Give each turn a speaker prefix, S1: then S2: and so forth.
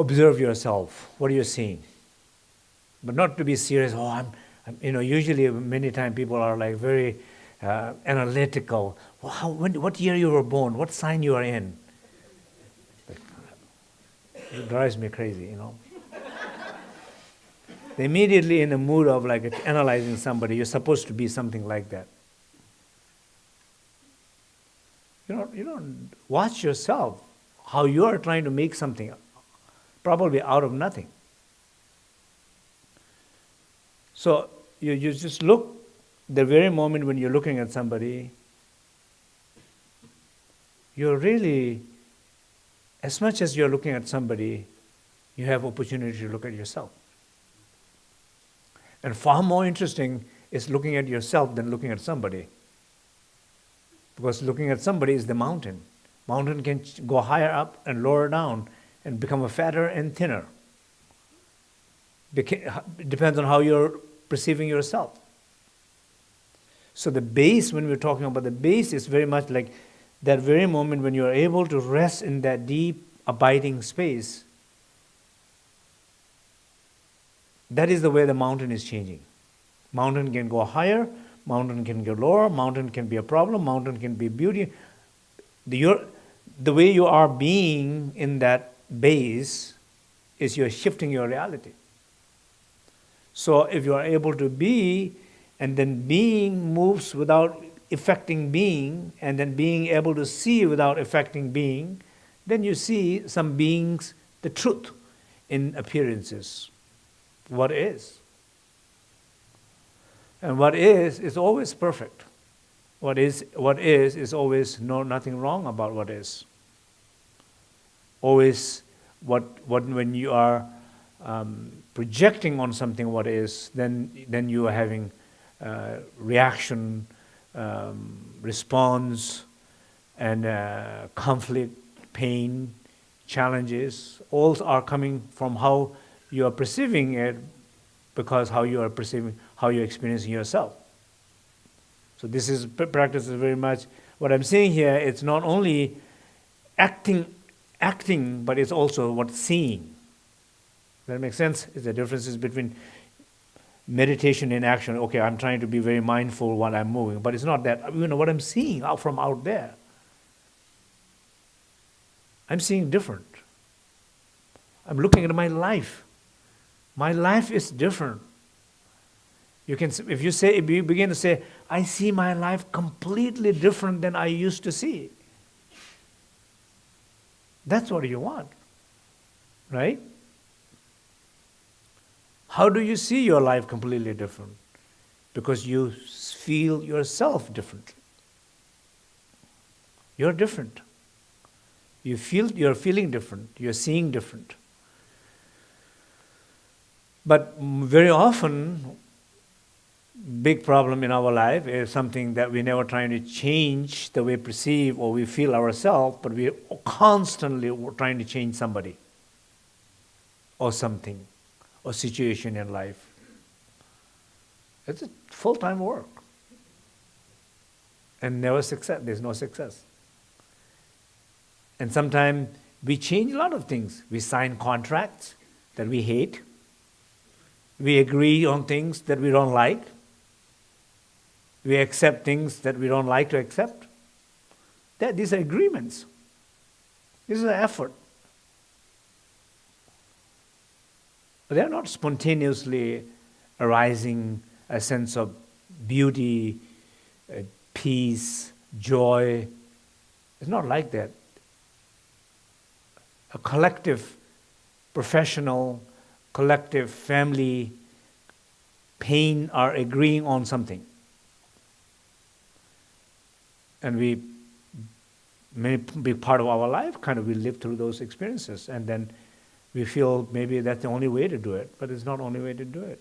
S1: observe yourself. What are you seeing? But not to be serious. Oh, I'm, I'm you know, usually many times people are like very uh, analytical. Well, how, when, what year you were born? What sign you are in? It drives me crazy, you know. They're immediately in the mood of like analyzing somebody. You're supposed to be something like that. You don't, you don't watch yourself, how you are trying to make something, probably out of nothing. So you, you just look the very moment when you're looking at somebody, you're really, as much as you're looking at somebody, you have opportunity to look at yourself. And far more interesting is looking at yourself than looking at somebody. Because looking at somebody is the mountain. Mountain can go higher up and lower down and become a fatter and thinner. Beca- depends on how you're perceiving yourself. So the base, when we're talking about the base, is very much like that very moment when you are able to rest in that deep, abiding space. That is the way the mountain is changing. Mountain can go higher, mountain can go lower, mountain can be a problem, mountain can be beauty. The, your, the way you are being in that base is you're shifting your reality. So if you are able to be, and then being moves without affecting being, and then being able to see without affecting being, then you see some beings, the truth in appearances. What is? And what is is always perfect. What is what is is always no nothing wrong about what is. Always what what when you are um, projecting on something what is, then then you are having uh, reaction, um, response, and uh, conflict, pain, challenges. All are coming from how you are perceiving it, because how you are perceiving, how you're experiencing yourself. So this is practice is very much what I'm saying here. It's not only acting, acting, but it's also what seeing. Does that make sense? Is the differences between meditation and action. Okay, I'm trying to be very mindful while I'm moving, but it's not that. You know what I'm seeing out from out there. I'm seeing different. I'm looking at my life. My life is different. You can, if you say, if you begin to say, I see my life completely different than I used to see. That's what you want, right? How do you see your life completely different? Because you feel yourself differently. You're different. You feel you're feeling different, you're seeing different. But very often, big problem in our life is something that we're never trying to change the way we perceive or we feel ourselves, but we're constantly trying to change somebody or something or situation in life. It's a full-time work. And never success, there's no success. And sometimes we change a lot of things. We sign contracts that we hate. We agree on things that we don't like. We accept things that we don't like to accept. That, these are agreements. This is an effort. But they're not spontaneously arising a sense of beauty, uh, peace, joy. It's not like that. A collective, professional, collective, family, pain are agreeing on something. And we, may be part of our life, kind of we live through those experiences and then we feel maybe that's the only way to do it, but it's not only way to do it.